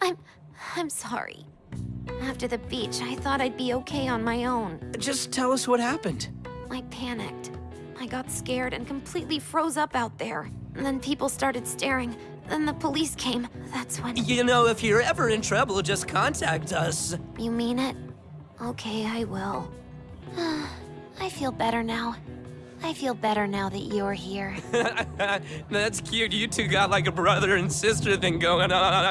I'm... I'm sorry. After the beach, I thought I'd be okay on my own. Just tell us what happened. I panicked. I got scared and completely froze up out there. And then people started staring. Then the police came. That's when... You know, if you're ever in trouble, just contact us. You mean it? Okay, I will. I feel better now. I feel better now that you're here. That's cute. You two got like a brother and sister thing going on.